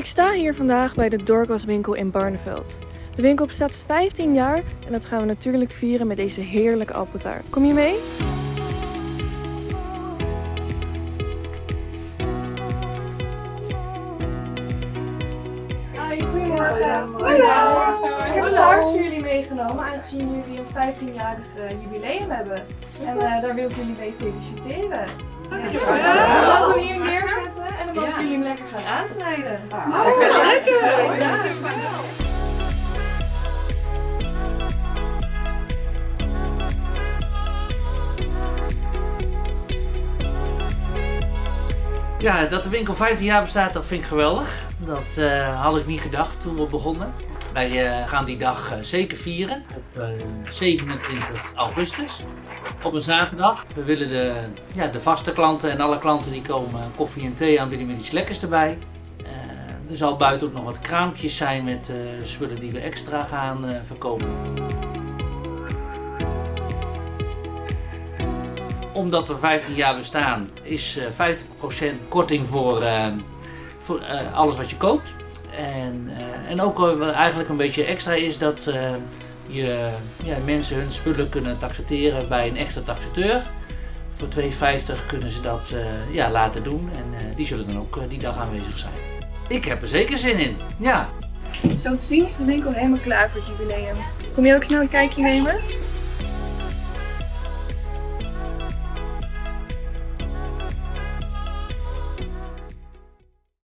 Ik sta hier vandaag bij de Dorcas winkel in Barneveld. De winkel bestaat 15 jaar en dat gaan we natuurlijk vieren met deze heerlijke appeltaart. Kom je mee? Goedemorgen. Ik heb een taart voor jullie meegenomen, aangezien jullie een 15-jarig jubileum hebben. En uh, daar wil ik jullie mee feliciteren. Dankjewel. Lekker gaan aansnijden. Oh, lekker! Ja, Ja, dat de winkel 15 jaar bestaat, dat vind ik geweldig. Dat uh, had ik niet gedacht toen we begonnen. Wij uh, gaan die dag uh, zeker vieren op 27 augustus. Op een zaterdag. We willen de, ja, de vaste klanten en alle klanten die komen koffie en thee aanbieden met iets lekkers erbij. er zal buiten ook nog wat kraampjes zijn met spullen die we extra gaan verkopen. Omdat we 15 jaar bestaan, is 50% korting voor, uh, voor uh, alles wat je koopt. En, en ook eigenlijk een beetje extra is dat je ja, mensen hun spullen kunnen taxateren bij een echte taxateur. Voor 2,50 kunnen ze dat ja, laten doen en die zullen dan ook die dag aanwezig zijn. Ik heb er zeker zin in, ja. Zo te zien is de winkel helemaal klaar voor het jubileum. Kom je ook snel een kijkje nemen?